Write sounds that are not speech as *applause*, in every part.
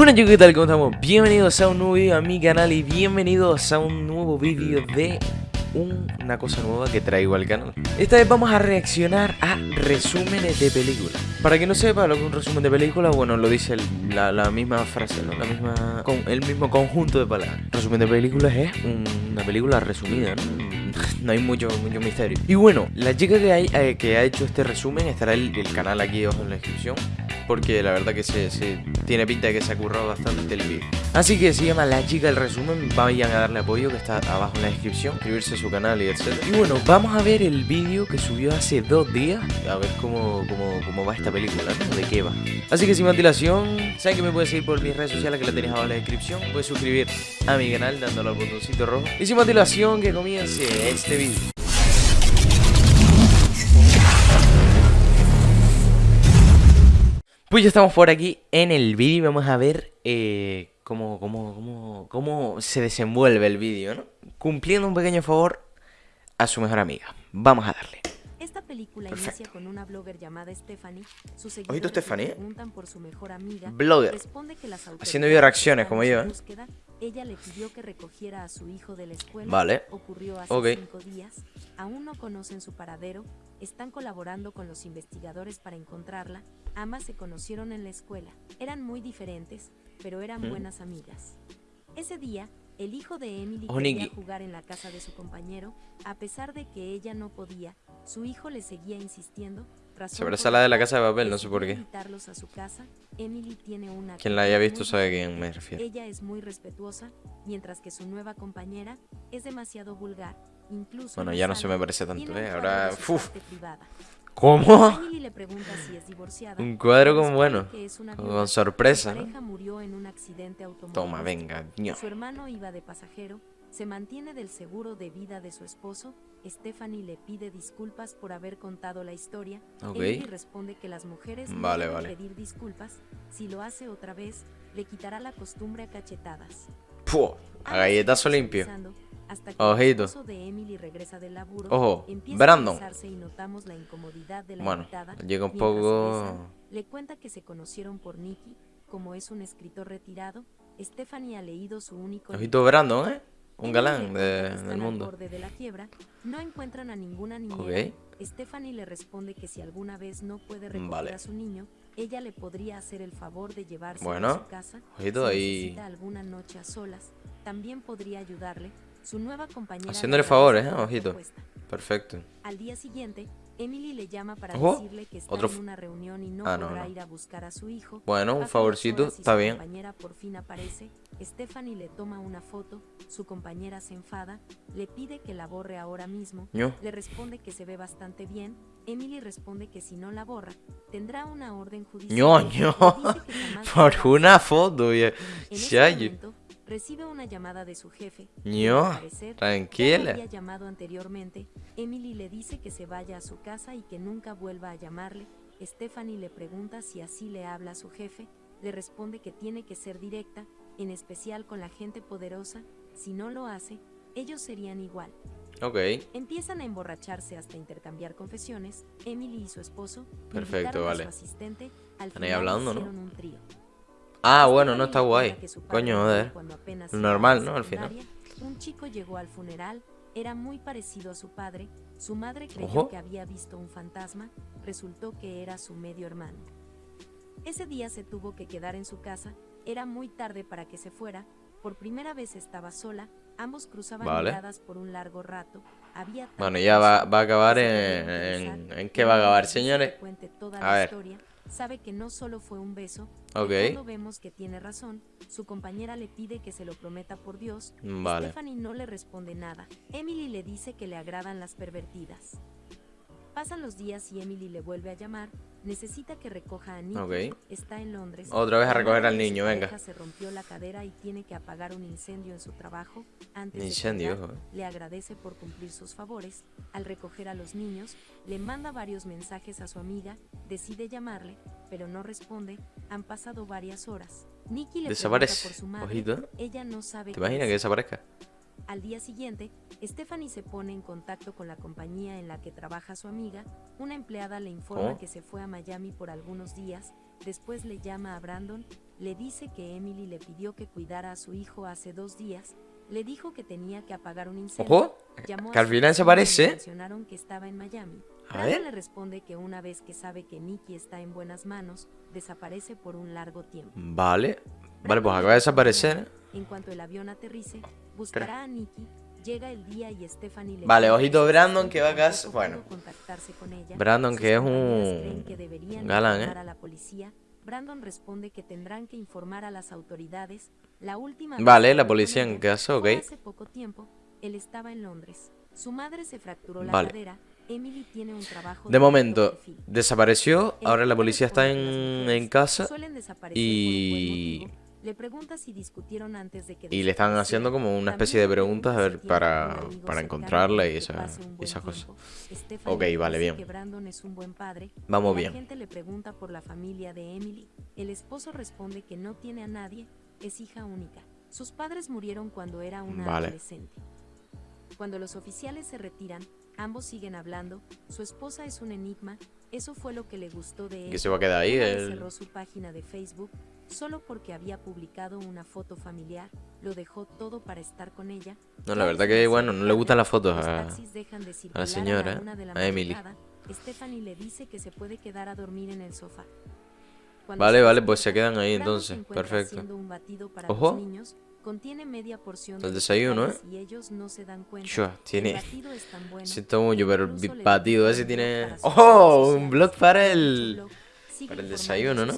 Bueno chicos, ¿qué tal? ¿Cómo estamos? Bienvenidos a un nuevo video a mi canal y bienvenidos a un nuevo vídeo de una cosa nueva que traigo al canal Esta vez vamos a reaccionar a resúmenes de películas Para que no sepa lo que es un resumen de película, bueno, lo dice la, misma frase, ¿no? La misma, con, el mismo conjunto de palabras Resumen de películas es una película resumida, ¿no? *laughs* no hay mucho, mucho misterio Y bueno, la chica que, hay, eh, que ha hecho este resumen estará el, el canal aquí abajo en la descripción porque la verdad que se, tiene pinta de que se ha currado bastante el vídeo. Así que se llama La Chica del Resumen, vayan a darle apoyo que está abajo en la descripción, suscribirse a su canal y etc. Y bueno, vamos a ver el vídeo que subió hace dos días, a ver cómo, cómo, va esta película. De qué va. Así que sin más dilación, saben que me puedes seguir por mis redes sociales que la tenéis abajo en la descripción, puedes suscribir a mi canal dándole al botoncito rojo. Y sin más dilación, que comience este vídeo. Pues ya estamos por aquí en el vídeo y vamos a ver eh, cómo, cómo, cómo, cómo se desenvuelve el vídeo, ¿no? Cumpliendo un pequeño favor a su mejor amiga. Vamos a darle. Esta película inicia con una blogger llamada Stephanie. Sus seguidores Stephanie? preguntan por su mejor amiga. Blogger. Responde que las Haciendo video reacciones como yo, ¿eh? Ella le pidió que recogiera a su hijo de la escuela. Vale. Ocurrió hace cinco días. Aún no conocen su paradero. Están colaborando con los investigadores para encontrarla Ambas se conocieron en la escuela. Eran muy diferentes, pero eran ¿Mm? buenas amigas. Ese día, el hijo de Emily quería jugar en la casa de su compañero. A pesar de que ella no podía, su hijo le seguía insistiendo. Sobre esa la de la casa de papel, no sé por qué. A su casa, Emily tiene una Quien la haya visto sabe a quién me refiero. Ella es muy respetuosa, mientras que su nueva compañera es demasiado vulgar. Incluso bueno, ya no se me parece tanto, ¿eh? Ahora, uff. ¿Cómo? Un cuadro como bueno, con sorpresa, Toma, venga, Su hermano iba de pasajero, se mantiene del seguro de vida de su esposo. Stephanie le pide disculpas por haber contado la historia. Okay. responde que las mujeres vale, no vale. pedir disculpas. Si lo hace otra vez, le quitará la costumbre a cachetadas. Puh, a galletazo limpio. Hasta que Ojito. el de Emily regresa del laburo, Ojo, Brandon. Y notamos la incomodidad de la bueno, llega un poco... le cuenta que se conocieron por Nicky, como es un escritor retirado, Stephanie ha leído su único... Ojito Brandon, ¿eh? Un galán de, del mundo. De la quiebra, no encuentran a ninguna niñera. Okay. Stephanie le responde que si alguna vez no puede recoger a su niño, ella le podría hacer el favor de llevarse a su casa. Ojito si ahí. alguna noche a solas, también podría ayudarle su nueva compañera Haciéndole favores, ¿eh? Ojito. Perfecto. Al día siguiente, Emily le llama para decirle que está en una reunión y no ah, podrá ir a buscar a su hijo. Bueno, un favorcito, está bien. Su compañera por fin aparece. Stephanie le toma una foto. Su compañera se enfada. Le pide que la borre ahora mismo. Le responde que se ve bastante bien. Emily responde que si no la borra, tendrá una orden judicial. ño. *laughs* Por una foto. Ya. En recibe una llamada de su jefe. No, tranquila. había llamado anteriormente, Emily le dice que se vaya a su casa y que nunca vuelva a llamarle. Stephanie le pregunta si así le habla a su jefe. Le responde que tiene que ser directa, en especial con la gente poderosa. Si no lo hace, ellos serían igual. Ok. Empiezan a emborracharse hasta intercambiar confesiones. Emily y su esposo. Perfecto, vale. A su asistente. Al ahí hablando, ¿no? Un trío. Ah, bueno, no está guay. Coño, joder. Normal, ¿no? Al final. Un chico llegó al funeral, era muy parecido a su padre. Su madre creyó que había visto un fantasma, resultó que era su medio hermano. Ese día se tuvo que quedar en su casa, era muy tarde para que se fuera, por primera vez estaba sola, ambos cruzaban miradas por un largo rato. Había bueno, ya va, va a acabar en, en, qué va a acabar, señores. A ver sabe que no solo fue un beso. Okay. Cuando vemos que tiene razón, su compañera le pide que se lo prometa por Dios. Vale. Stephanie no le responde nada. Emily le dice que le agradan las pervertidas. Pasan los días y Emily le vuelve a llamar. Necesita que recoja a Nick. Está en Londres. Otra vez a recoger al niño, venga. Se rompió la cadera y tiene que apagar un incendio en su trabajo. Antes incendio, de le agradece por cumplir sus favores. Al recoger a los niños, le manda varios mensajes a su amiga. Decide llamarle, pero no responde. Han pasado varias horas. Nicky le Desaparece. por su madre. Ojito. Ella no sabe. ¿Te imaginas que desaparezca? Al día siguiente, Stephanie se pone en contacto con la compañía en la que trabaja su amiga. Una empleada le informa que se fue a Miami por algunos días. Después le llama a Brandon le dice que Emily le pidió que cuidara a su hijo hace dos días, le dijo que tenía que apagar un incendio. Ojo, llamó que al final se vecino y parece. le mencionaron que estaba en Miami. A ver. le responde que una vez que sabe que Nicky está en buenas manos, desaparece por un largo tiempo. Vale. Vale, pues acaba de desaparecer. En cuanto el avión aterrice, buscará a Nicky. Llega el día y Stephanie le Vale, ojito, Brandon, que va a tampoco casa- pudo bueno. con ella. Brandon, que es un que galán, ¿eh? a la policía. Brandon responde que tendrán que informar a las autoridades. La última Vale, la policía en fue ok. Hace poco tiempo, él estaba en Londres. Su madre se fracturó la Vale. cadera. Emily tiene un trabajo De alto momento, desapareció. Ahora la policía está en, en casa. y-. Le pregunta si discutieron antes de que Y le están haciendo como una especie de preguntas a ver para, para encontrarla y esa- esas cosas. Ok, vale, bien. Vamos La bien. gente le pregunta por la familia de Emily. El esposo responde que no tiene a nadie, es hija única. Sus padres murieron cuando era una Vale. adolescente. Cuando los oficiales se retiran, ambos siguen hablando. Su esposa es un enigma. Eso fue lo que le gustó de él. Que se va a quedar ahí. El- cerró su página de Facebook solo porque había publicado una foto familiar. Lo dejó todo para estar con ella. No, la verdad que, bueno, no le gustan las fotos los a... circular señora, la a Emily. madrugada. Stephanie le dice que se puede quedar a dormir en el sofá. Cuando Vale, vale, pues se quedan ahí entonces. Perfecto. Ojo. los niños. Contiene media porción El de desayuno, vegetales Y ellos no se dan cuenta. Chua, tiene... Siento mucho, pero el batido ese tiene... ¡Oh! Un blog para el... para el desayuno, ¿no?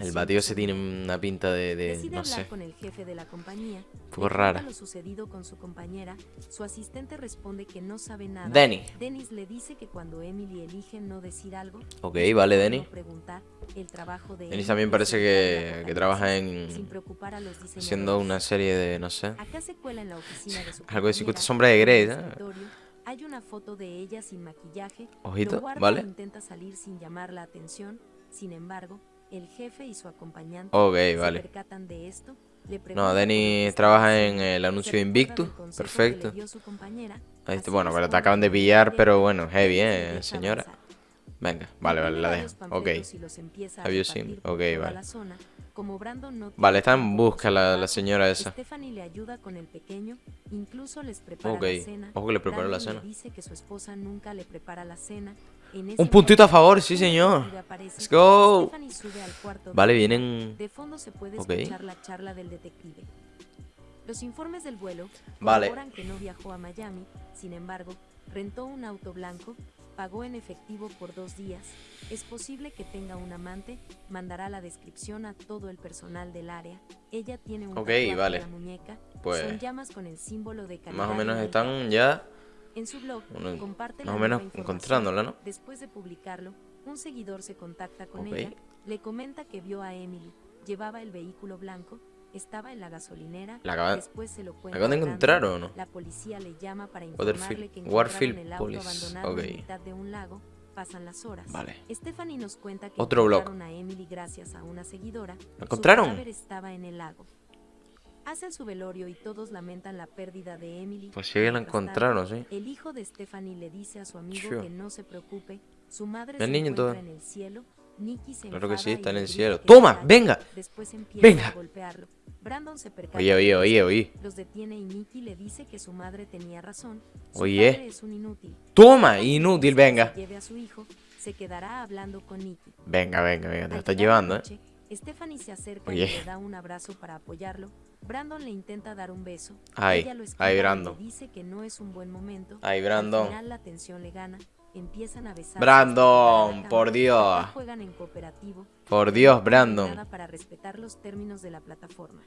El batido se tiene una pinta de... no sé. con el jefe de la compañía. Un poco rara. lo sucedido con su compañera. Su asistente responde que no sabe nada. Denny. Dennis le dice que cuando Emily elige no decir algo, Ok, vale, Denny. no preguntar. El trabajo de Dennis también parece que, que trabaja en... Haciendo una serie de... no sé. Acá se cuela en la oficina de su Algo de 50 compañera, sombras de Grey, ¿eh? Hay una foto de ella sin maquillaje. Ojito, lo guarda ¿vale? e intenta salir sin llamar la atención. Sin embargo, el jefe y su acompañante Ok, se vale. percatan de esto. le No, está trabaja en el anuncio recuerda Invictus. Perfecto. compañera, Ahí está, bueno, pero te acaban de pillar, pero bueno, heavy, eh, señora. Venga, vale, vale, la dejo. Ok. Have you seen? Ok, vale. Vale, está en busca la, la señora esa. Ok, la cena. ojo que le prepara la cena. Un puntito a favor, sí señor. Let's go. Vale, vienen... Ok. Los informes del vuelo Vale. que no viajó a Miami, sin embargo, rentó un auto blanco, pagó en efectivo por dos días, es posible que tenga un amante, mandará la descripción a todo el personal del área, ella tiene un Ok, tatuaje vale. la muñeca, Pues, son llamas con el símbolo de Más o menos están ya... en su blog, Bueno, comparte más o menos encontrándola, ¿no? Después de publicarlo, un seguidor se contacta con Ok. ella, le comenta que vio a Emily, llevaba el vehículo blanco, estaba en la gasolinera, La acaban- después se lo acaban de encontrar, ¿o no? La policía le llama para informarle que Warfield el auto Police, abandonado ok. en mitad de un lago, pasan las horas. Vale. Stephanie nos cuenta que Otro blog. a Emily gracias a una seguidora. ¿La encontraron? Su estaba en el lago. Hacen su velorio y todos lamentan la pérdida de Emily. Pues sí la encontraron, sí. el hijo de Stephanie le dice a su amigo Sure. que no se preocupe, su madre El se niño encuentra todo. en el cielo. Nicky se Claro que sí, está y en el cielo. ¡Toma! ¡Venga! ¡Venga! Brandon se Oye, oye, oye, oye. Los detiene y Nicky le dice que su madre tenía razón. Su Oye. padre es un inútil. ¡Toma! Inútil, venga. se lleve a su hijo, se quedará hablando con Nicky. Venga, venga, venga, te lo estás llevando, ¿eh? Stephanie se acerca Oye. y le da un abrazo para apoyarlo. Brandon le intenta dar un beso. Ay, Ella lo esquiva ay, y le Brandon. dice que no es un buen momento. Ay, Al Brandon. final la tensión le gana. Empiezan a besarse Brandon, a por Dios. Acá Juegan en cooperativo. Por Dios, Brandon. para respetar los términos de la plataforma.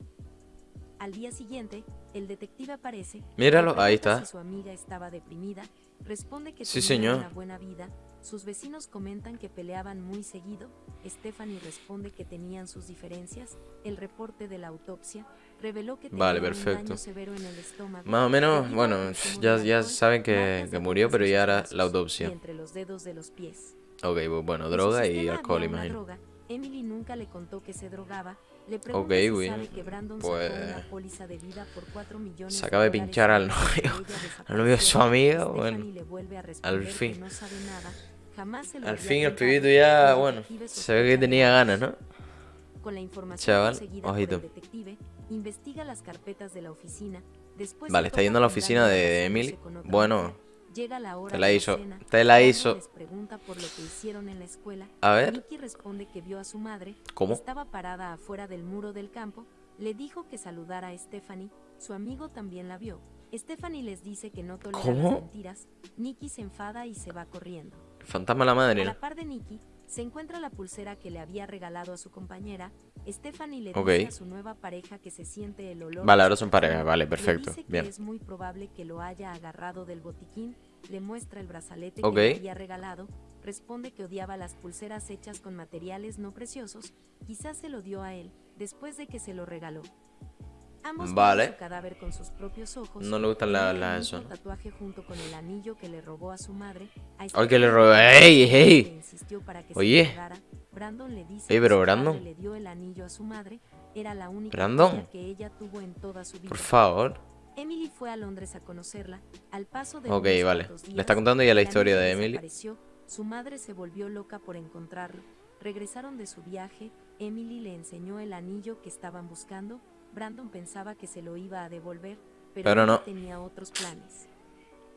Al día siguiente, el detective aparece. Míralo, ahí está. Si su amiga estaba deprimida, responde que Sí, tenía señor. una buena vida. Sus vecinos comentan que peleaban muy seguido. Stephanie responde que tenían sus diferencias. El reporte de la autopsia reveló que tenía Vale, un perfecto. daño severo en el estómago. Más o menos, bueno, ya, ya saben que, que murió, pero ya era la autopsia. entre los dedos de los pies. Ok, bueno, droga y alcohol, imagino. droga. Emily nunca le contó que se drogaba. Le Ok, si güey, Brandon pues, sacó una póliza de vida por 4 millones se acaba de pinchar al de novio- *laughs* al novio de su amiga, bueno, le vuelve a responder que fin. no nada. Jamás Al fin el pibito ya, bueno, se ve que tenía de ganas. ¿no? Con la información Chaval, ojito. el detective, investiga las carpetas de la oficina. Después Vale, está yendo a la oficina de besándose Emily. Bueno. Llega la hora te la de hizo, cena. te la hizo. les pregunta por lo que hicieron en la escuela. A ver, Nicky responde que vio a su madre. ¿cómo? Estaba parada afuera del muro del campo. Le dijo que saludara a Stephanie. Su amigo también la vio. Stephanie les dice que no tolera ¿Cómo? las mentiras. Nicky se enfada y se va corriendo. Fantasma la madre, A ¿no? la par de Nicky, se encuentra la pulsera que le había regalado a su compañera. Stephanie le Ok. dice a su nueva pareja que se siente el olor. Vale, ahora son pareja, vale, Le perfecto, dice que bien. es muy probable que lo haya agarrado del botiquín. Le muestra el brazalete que le había regalado. Responde que odiaba las pulseras hechas con materiales no preciosos. Quizás se lo dio a él después de que se lo regaló. Ambos Vale. vieron su cadáver con sus propios ojos. No le gustan la- las eso, tatuaje junto con el anillo que le robó a su madre. Ay, que le robó- ¡Ey, ey! Oye. Brandon le dice Ey, pero Brandon. le dio el anillo a su madre. Era la única Brandon. que ella tuvo en toda su vida. Por favor. Emily fue a Londres a conocerla. Al paso de Ok, vale. Le está contando ya la historia de Emily. Su madre se volvió loca por encontrarlo. Regresaron de su viaje. Emily le enseñó el anillo que estaban buscando. Brandon pensaba que se lo iba a devolver, pero, Pero no. tenía otros planes.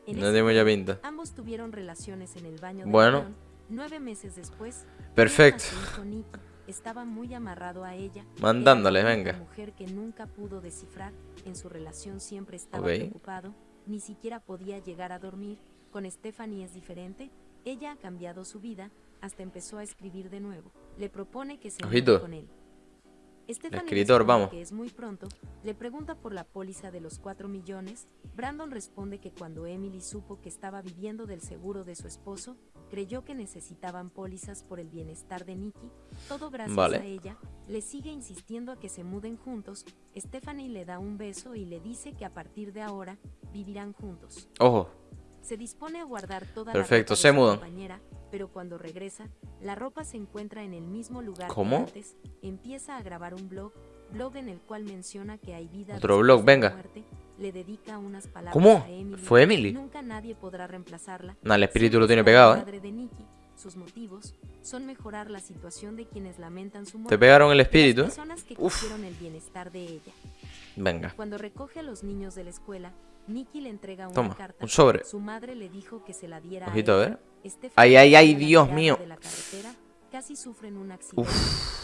En No tiene mucha pinta. Ambos tuvieron relaciones en el baño del Bueno. avión. Nueve meses después, Perfecto. Nicky. Estaba muy amarrado a ella. Mandándole, venga. mujer que nunca pudo descifrar. En su relación siempre estaba Ok. preocupado. Ni siquiera podía llegar a dormir. Con Stephanie es diferente. Ella ha cambiado su vida. Hasta empezó a escribir de nuevo. Le propone que se Ojito. con él. Stephanie escritor, responde vamos. que es muy pronto. Le pregunta por la póliza de los 4 millones. Brandon responde que cuando Emily supo que estaba viviendo del seguro de su esposo, creyó que necesitaban pólizas por el bienestar de Nicky. Todo gracias Vale. a ella. Le sigue insistiendo a que se muden juntos. Stephanie le da un beso y le dice que a partir de ahora vivirán juntos. Ojo. Se dispone a guardar toda Perfecto, la se mudan. compañera, pero cuando regresa, la ropa se encuentra en el mismo lugar ¿Cómo? que antes. Empieza a grabar un blog, blog en el cual menciona que hay vida Otro blog, venga. muerte. Le dedica unas palabras ¿Cómo? a Emily. ¿Fue Emily? Nunca nadie podrá reemplazarla. Nah, el espíritu lo tiene pegado, la ¿eh? madre de Nicky. Sus motivos son mejorar la situación de quienes lamentan su Te pegaron el las espíritu. personas que Uf. quisieron el bienestar de ella. Venga. Cuando recoge a los niños de la escuela, Nicky le entrega una Toma, carta. un sobre. Su madre le dijo que se la diera Ojito, a a ver. Stephanie Ay, ay, ay, Dios mío. casi sufren un accidente.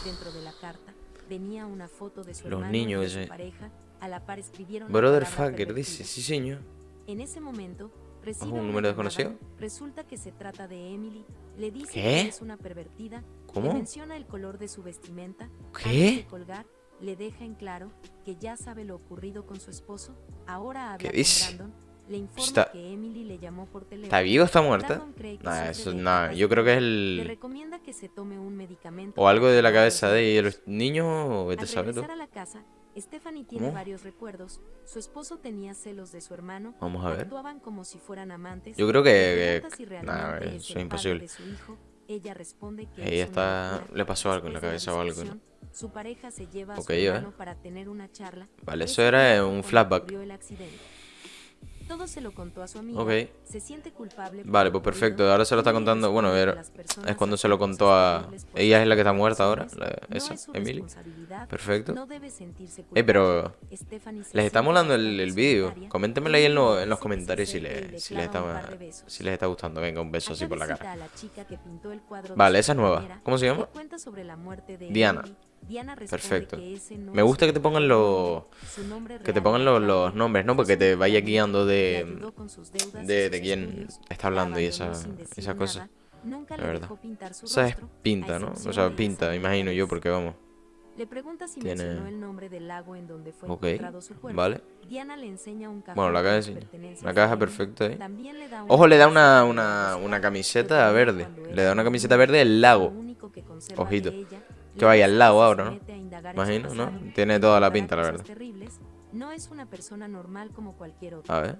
Dentro de la carta venía una foto de su Los niños y su pareja. A la par escribieron Brother Fucker dice, sí señor. En ese momento, recibe ¿un número desconocido? Resulta que se trata de Emily. Le dice ¿Qué? que es una pervertida. Le ¿Cómo? menciona el color de su vestimenta. ¿Qué? Antes de colgar, le deja en claro que ya sabe lo ocurrido con su esposo. Ahora habla ¿Qué con dice? Brandon. Le informa Está- que Emily le llamó por teléfono. ¿Está viva o está muerta? Nah, eso, nah, yo creo que es el... recomienda que se tome un medicamento O algo de la cabeza de los niños, o vete a a la casa, Stephanie tiene ¿Cómo? varios recuerdos. Su esposo tenía celos de su hermano. Vamos a ver. Actuaban como si fueran amantes. Yo creo que- que- si nah, eso es imposible. hijo. Ella responde que Ella es una está- le pasó algo en la cabeza o algo, ¿no? Su pareja se lleva a Ok, su ya, ¿eh? hermano para tener una charla. Vale, eso era un flashback. ocurrió el accidente. Todo se lo contó a su amiga. Ok. Se siente culpable. por Vale, pues perfecto. Ahora se lo está contando. Bueno, a ver. Es cuando se lo contó a. Ella es la que está muerta ahora. la- esa, Emily. Perfecto. Eh, pero. Les está molando el, el vídeo. Coméntenmelo ahí en, lo- en los comentarios si, le, si, les está, si les está gustando. Venga, un beso así por la cara. Vale, esa es nueva. ¿Cómo se llama? Diana. Diana Perfecto. que ese no Me gusta que te pongan los. Que te pongan los, nombres, ¿no? Porque te vaya guiando de. De, quién está hablando y esa, abandonó sin decir esa cosa. nada, Nunca La verdad. Esa es pinta, ¿no? O sea, pinta, imagino yo, porque vamos. Le pregunta si Tiene- mencionó el nombre del lago en donde fue Ok, encontrado su cuerpo. vale. Diana le enseña un cajón Bueno, la caja sí. Una caja perfecta ahí. También le da Ojo, le da una, una, una camiseta verde. Le da una camiseta verde del lago. Ojito. Que vaya al se ahora, ¿no? Imagino, ¿no? Tiene toda la pinta, la verdad. No es una persona normal como cualquier otra. A ver.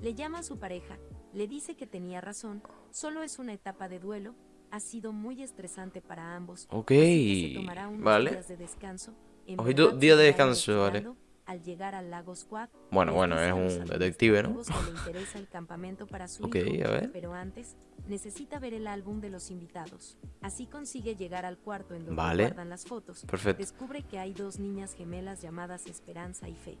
Le llama a su pareja, le dice que tenía razón, solo es una etapa de duelo, ha sido muy estresante para ambos. Ok, así que se tomará unos vale. días de descanso. Verdad día de descanso, vale. Al llegar al lago Squad, Bueno, bueno, es un detective, ¿no? *laughs* el campamento para su Ok, hijo, a ver. pero antes necesita ver el álbum de los invitados. Así consigue llegar al cuarto en donde Vale. guardan las fotos. Perfecto. Descubre que hay dos niñas gemelas llamadas Esperanza y Fe.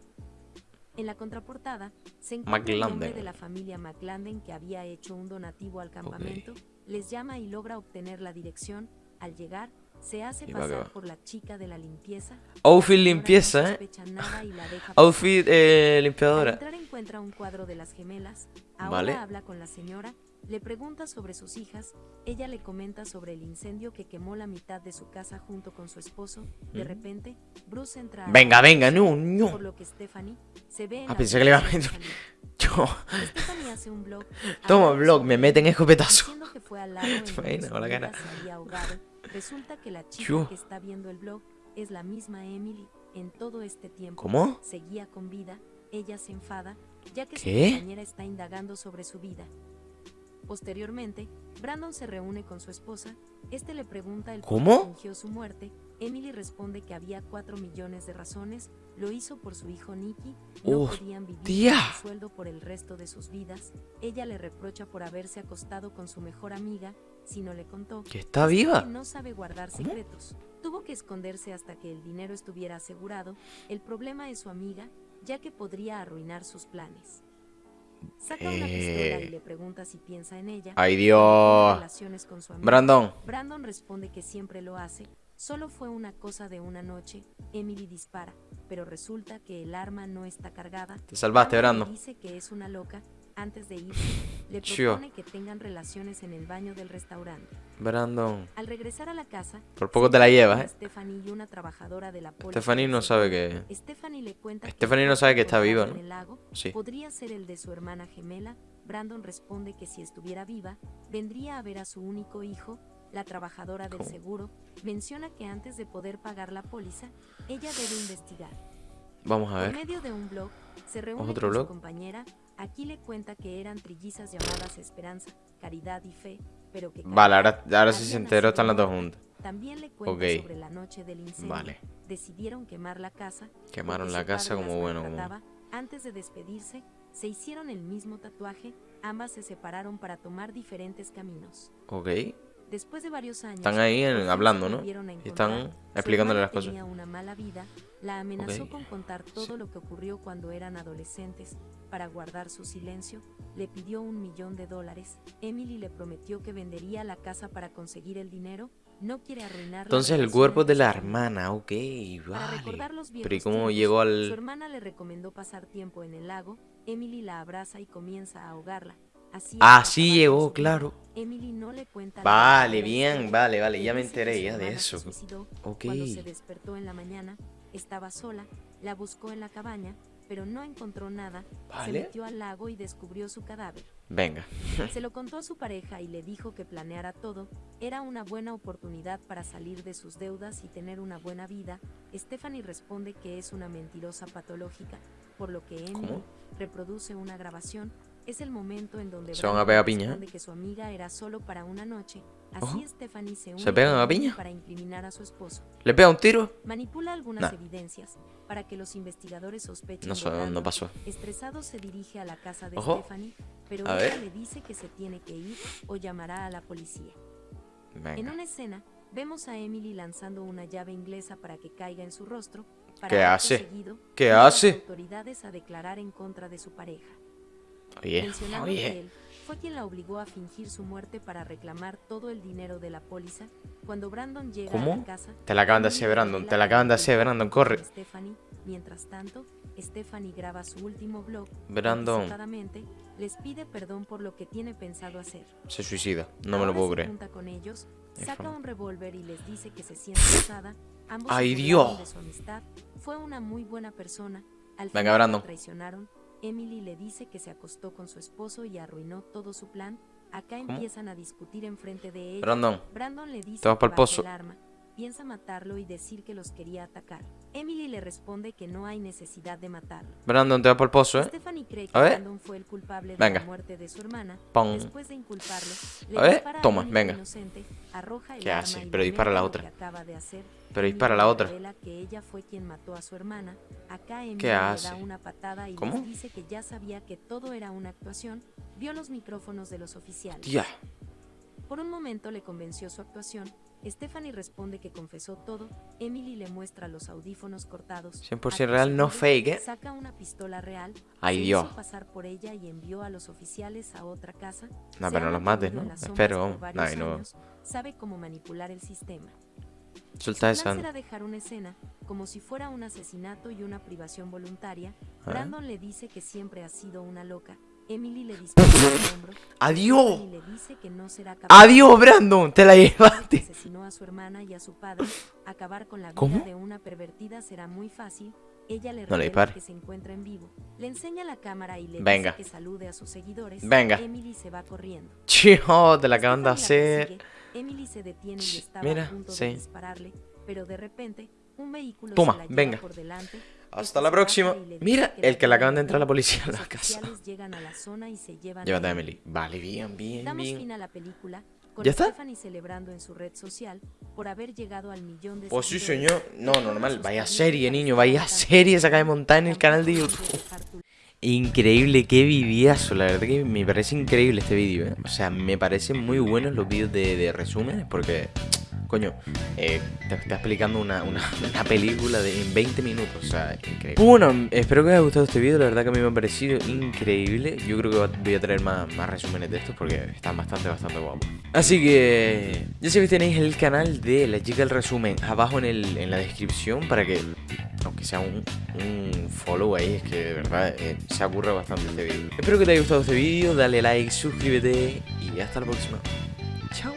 En la contraportada se encuentra el nombre McLanden. de la familia McLanden que había hecho un donativo al campamento, les llama y logra obtener la dirección. Al llegar, se hace Y pasar por la chica de la limpieza. Outfit limpieza, ¿eh? *laughs* Outfit eh, limpiadora. entrar encuentra un cuadro de las gemelas. Ahora Vale. habla con la señora, le pregunta sobre sus hijas. Ella le comenta sobre el incendio que quemó la mitad de su casa junto con su esposo. De Mm. repente, Bruce entra. a Venga, venga, no, no. Por lo que Stephanie se ve en Ah, pensé que le iba a meter-. *laughs* Yo. Stephanie hace un blog. Toma, blog, me meten escopetazo. que fue al *laughs* la cara. Resulta que la chica Yo. que está viendo el blog es la misma Emily. En todo este tiempo ¿Cómo? seguía con vida, ella se enfada, ya que ¿Qué? su compañera está indagando sobre su vida. Posteriormente, Brandon se reúne con su esposa, este le pregunta el qué ¿Cómo? fingió su muerte, Emily responde que había 4 millones de razones, lo hizo por su hijo Nicky, no Uf, podían vivir tía. con su sueldo por el resto de sus vidas, ella le reprocha por haberse acostado con su mejor amiga, si no le contó, ¿Que está es que viva? no sabe guardar ¿Cómo? secretos. Tuvo que esconderse hasta que el dinero estuviera asegurado. El problema es su amiga, ya que podría arruinar sus planes. Saca una pistola y Eh. le pregunta si piensa en ella. Ay, Dios. relaciones con su amiga. Brandon. Brandon responde que siempre lo hace. Solo fue una cosa de una noche. Emily dispara, pero resulta que el arma no está cargada. Te salvaste, Brandon. dice que es una loca. Antes de irse, le propone que tengan relaciones en el baño del restaurante. Brandon. Al regresar a la casa, Por poco te la llevas, ¿eh? Stephanie y una trabajadora de la Stephanie no sabe que- Stephanie le cuenta Stephanie no sabe que está viva, ¿no? en el lago Sí. podría ser el de su hermana gemela. Brandon responde que si estuviera viva, vendría a ver a su único hijo. La trabajadora del seguro menciona que antes de poder pagar la póliza, ella debe investigar. Vamos a ver. medio de un blog, se reúne ¿Otro con su blog? compañera. Aquí le cuenta que eran trillizas llamadas Esperanza, Caridad y Fe, pero que Vale, ahora, ahora sí se enteró, están las dos juntas. También le cuenta Ok. sobre la noche del incendio. Vale. Decidieron quemar la casa. Quemaron la casa como bueno, como-. Antes de despedirse, se hicieron el mismo tatuaje. Ambas se separaron para tomar diferentes caminos. Ok. Después de varios años, Están ahí en- hablando, ¿no? Y están explicándole las cosas. Tenía una mala vida, la amenazó Ok. con contar todo Sí. lo que ocurrió cuando eran adolescentes. Para guardar su silencio, le pidió un millón de dólares. Emily le prometió que vendería la casa para conseguir el dinero. No quiere arruinar Entonces el cuerpo de la hermana, ok, vale. Pero ¿y cómo llegó Su al...? hermana le recomendó pasar tiempo en el lago. Emily la abraza y comienza a ahogarla. Así, Ah, hasta sí acabar con llegó, su claro. Emily no le cuenta Vale, bien, vale, vale, Le ya me enteré su ya de eso. Ok. Cuando se despertó en la mañana, estaba sola, la buscó en la cabaña, pero no encontró nada. Se metió al lago y descubrió su cadáver. Venga. *laughs* Se lo contó a su pareja y le dijo que planeara todo. Era una buena oportunidad para salir de sus deudas y tener una buena vida. Stephanie responde que es una mentirosa patológica, por lo que Emily ¿Cómo? reproduce una grabación. Es el momento en donde Se van a pegar piña, responde que su amiga era solo para una noche. Así. Stephanie se une ¿Se pegan a piña? para incriminar a su esposo. ¿Le pega un tiro? Manipula algunas Nah. evidencias para que los investigadores sospechen No, de so- no pasó. Estresado se dirige a la casa de Ojo. Stephanie, pero A ella ver. le dice que se tiene que ir o llamará a la policía. En Venga. una escena, vemos a Emily lanzando una llave inglesa para que caiga en su rostro. Para ¿Qué hace? seguido, ¿Qué a las hace? autoridades a declarar en contra de su pareja. Oye, mencionando que oye. él fue quien la obligó a fingir su muerte para reclamar todo el dinero de la póliza. Cuando Brandon llega a ¿Cómo? la casa, Te la acaban de hacer, Brandon, te la acaban de hacer, Brandon, corre. Stephanie. Mientras tanto, Stephanie graba su último blog. Brandon. les pide perdón por lo que tiene pensado hacer. Se suicida. No me lo Ahora puedo creer. junta con ellos, saca un revólver y les dice que se siente usada. Ambos ¡Ay, Dios! de su amistad. Fue una muy buena persona. Al Venga, Brandon. traicionaron. Emily le dice que se acostó con su esposo y arruinó todo su plan. Acá ¿Cómo? empiezan a discutir enfrente de ella. Brandon, Brandon le dice Te vas que el arma. piensa matarlo y decir que los quería atacar. Emily le responde que no hay necesidad de matarlo. Brandon, te va por el pozo, ¿eh? Stephanie cree que A ver. Brandon fue el culpable de Venga. la muerte de su hermana. Pon. Después de inculparlo, le A ver, toma, venga. inocente, arroja el ¿Qué hace? y Pero dispara la otra. que acaba de hacer. Pero dispara la otra. revela que ella fue quien mató a su hermana. Acá Emily ¿Qué le hace? da una patada y ¿Cómo? les dice que ya sabía que todo era una actuación. Vio los micrófonos de los oficiales. Tía. Por un momento le convenció su actuación. Stephanie responde que confesó todo. Emily le muestra los audífonos cortados. 100% Acto real, no fake, ¿eh? Saca una pistola real. Ay, se Dios. hizo pasar por ella y envió a los oficiales a otra casa. No, Se pero no los mates, ¿no? Espero, Ay, no. años, Sabe cómo manipular el sistema. Suelta Su plan esa. será dejar una escena, como si fuera un asesinato y una privación voluntaria. A ver. Brandon le dice que siempre ha sido una loca. Emily le dispara en el hombro. ¡Adiós! Stephanie le dice que no será capaz ¡Adiós, Brandon! ¡Te la llevaste! asesinó a su hermana y a su padre. Acabar con la vida ¿Cómo? de una pervertida será muy fácil. Ella le No le que se encuentra en vivo. Le enseña la cámara y le Venga. dice que salude a sus seguidores. Venga. Emily se va corriendo. Chijo, te la acaban de hacer. persigue. Emily se detiene y Ch, estaba mira, a punto sí. de dispararle, pero de repente un vehículo Toma, se la lleva venga. por delante. Hasta la próxima. Mira, el que le la acaban de entrar la policía a la casa. Llévate a Emily. Vale, bien, bien, bien. ¿Ya está? Pues sí, señor. No, normal. Vaya serie, niño. Vaya serie se acaba de montar en el canal de YouTube. Increíble, qué videazo, la verdad que me parece increíble este vídeo, ¿eh? O sea, me parecen muy buenos los vídeos de, de resúmenes porque, coño, eh, te está explicando una, una, *laughs* película de, en 20 minutos, o sea, increíble. Bueno, espero que os haya gustado este vídeo, la verdad que a mí me ha parecido increíble. Yo creo que voy a traer más, más resúmenes de estos porque están bastante, bastante guapos. Así que, ya sabéis, tenéis el canal de La Chica del Resumen abajo en, el, en la descripción para que aunque sea un, un follow ahí, es que de verdad eh, se ocurre bastante este vídeo. Espero que te haya gustado este vídeo, dale like, suscríbete y hasta la próxima. Chao.